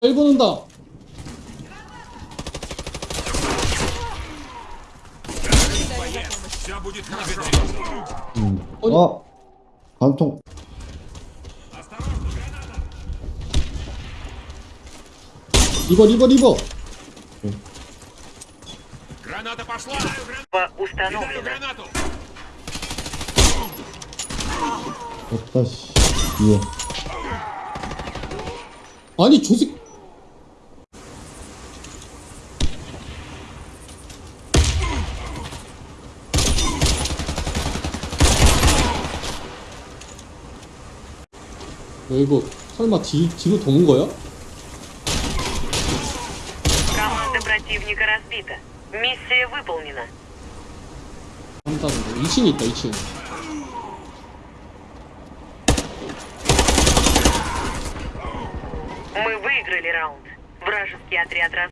일본 온다. Все будет хорошо. 음. 어디? 어? 관통. 리버 리버 리버. Граната пошла! Бомба Кидаю установлена. гранату! 없다, 씨. 예. 아니 조색. 야, 이거 설마 뒤, 뒤로 도는 거야? Команда противника разбита. Миссия выполнена. 한다는 거. 2층에 있다 2층. Мы выиграли раунд. Вражеский отряд раз...